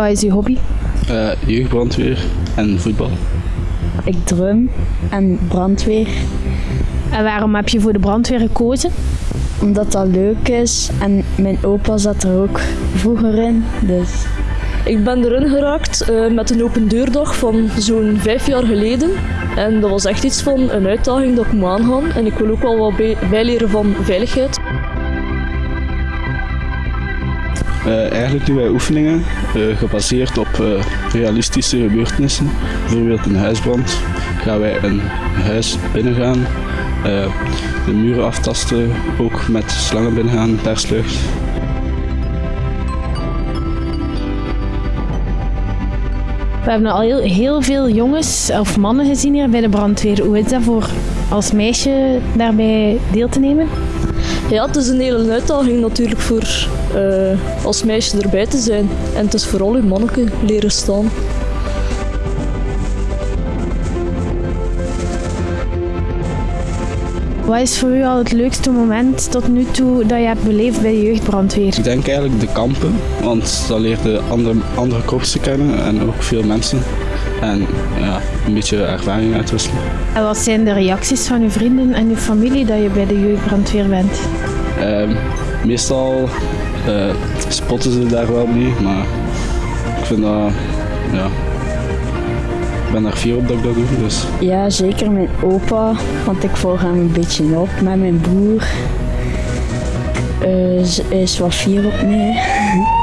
Wat is uw hobby? Uh, jeugdbrandweer en voetbal. Ik drum en brandweer. En waarom heb je voor de brandweer gekozen? Omdat dat leuk is en mijn opa zat er ook vroeger in. Dus. Ik ben erin geraakt uh, met een open deurdag van zo'n vijf jaar geleden. En dat was echt iets van een uitdaging dat ik moet aangaan. En ik wil ook wel wat bij, bijleren van veiligheid. Uh, eigenlijk doen wij oefeningen uh, gebaseerd op uh, realistische gebeurtenissen. Bijvoorbeeld een huisbrand gaan wij een huis binnengaan, de muren aftasten, ook met slangen binnengaan per slucht. We hebben al heel, heel veel jongens of mannen gezien hier bij de brandweer. Hoe is dat voor als meisje daarbij deel te nemen? Ja, het is een hele uitdaging natuurlijk voor uh, als meisje erbij te zijn. En het is vooral uw manneke leren staan. Wat is voor u al het leukste moment tot nu toe dat je hebt beleefd bij de jeugdbrandweer? Ik denk eigenlijk de kampen, want dan leer je andere, andere korpsen kennen en ook veel mensen. En ja, een beetje ervaring uitwisselen. En wat zijn de reacties van uw vrienden en uw familie dat je bij de jeugdbrandweer bent? Uh, meestal uh, spotten ze daar wel mee, maar ik vind dat, ja, ik ben er fier op dat ik dat doe. Dus. Ja, zeker mijn opa, want ik volg hem een beetje op met mijn broer. Uh, is wat fier op mij.